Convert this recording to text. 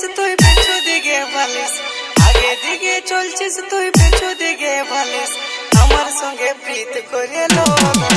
সে তুই পথ দিগে বালিস আগে দিগে চলছিস তুই পথ দিগে বালিস আমার সঙ্গে प्रीत করে লো